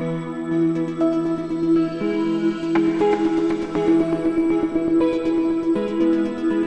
Música